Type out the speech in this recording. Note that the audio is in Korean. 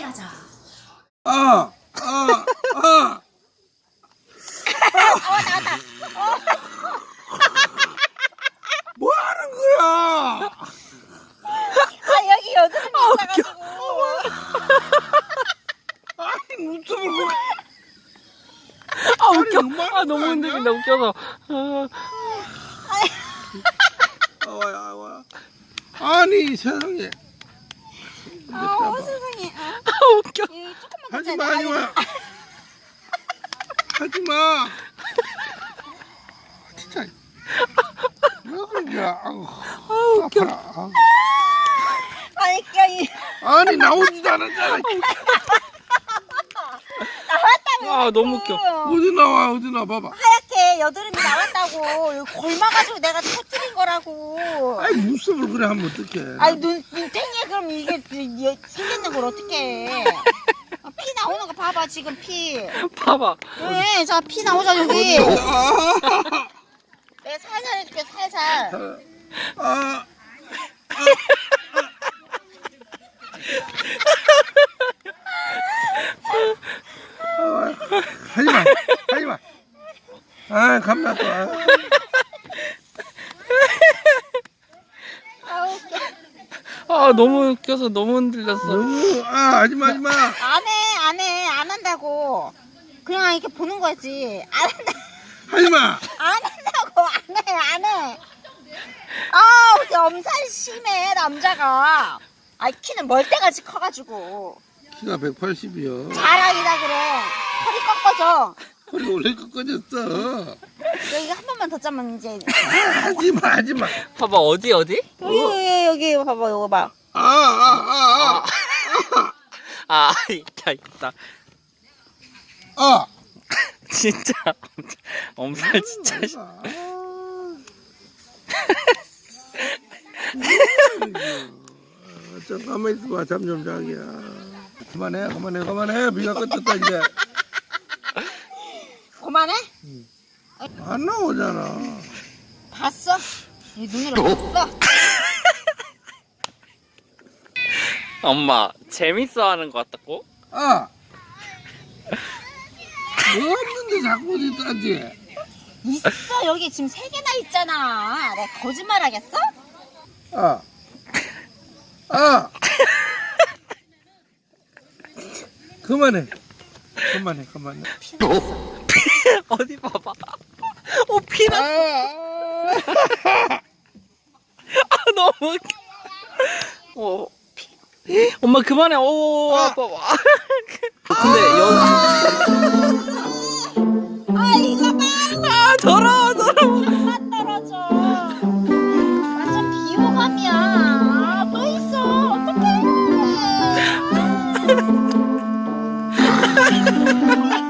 때 가자. 아, 아, 아. 어 나왔다. 뭐 하는 거야? 아 여기 여드름이 있어가지고. 아니, 눈썹을 그래. 아 웃겨. 아 너무? 흔들린다 웃겨서. 아, 아와야, 아와. 아니, 세상에. 아 세상에. 아, 아 웃겨. 이 조금만 하지 더 마, 하지 돼. 마. 하지 마. 진짜. 왜 그런 거야? 아우, 아 웃겨. 아파라. 아우. 아니 아니, 나오지도 않았잖아. 아 너무 웃겨. 어디 나와, 어디 나와, 봐봐. 하얗게 여드름이 나왔다고 여기 골마가지고 내가 터뜨린 거라고. 아이, 눈썹을 그래 하면 어떡해. 아니 눈 눈탱이에 그럼 이게 이- 생겼는 걸 어떻게? 피 나오는 거 봐봐 지금 피. 봐봐. 왜? 자 피 나오자 여기. 아, 내가 살살 해줄게 살살. 아, 아, 하지 마, 하지 마. 아, 겁나 또. 아. 아 너무 웃겨서 너무 흔들렸어. 너무, 아, 하지 마, 하지 마. 안해 안해 안 한다고. 그냥 이렇게 보는 거지. 안 한다. 하지 마. 안 한다고 안해 안 해. 아 우리 엄살 심해 남자가. 아 키는 멀때같이 커가지고 키가 180이요. 자랑이다 그래. 허리 꺾어져. 허리 원래 꺾어졌어. 여기 한 번만 더 짜면 이제 하지 마, 하지 마. 봐봐 어디 어디? 여기 여기 여기 봐봐 이거 봐. 아, 아, 아, 아 있다 있다. 아. 아. 진짜 엄살 진짜. 씨. 아. 좀 가만히 있어봐. 잠좀 자기야. 그만해, 그만해, 그만해. 비가 끝났다, 이제. 그만해? 안 나오잖아. 봤어? 이 눈으로 봤어? 엄마 재밌어 하는 것 같다고? 아! 뭐 없는데 자꾸 어디 따지? 있어 여기 지금 세 개나 있잖아. 내가 거짓말 하겠어? 아! 아! 그만해. 그만해, 그만해. 어 어디 봐봐. 어, 피났어. 아, 아. 아 너무 웃겨. 어, 피. 엄마 그만해. 오, 아, 봐봐. 그, 근데 아. 연. 아, 이거 봐. 아, 더러워, 더러워. 비호감이야. 아, 또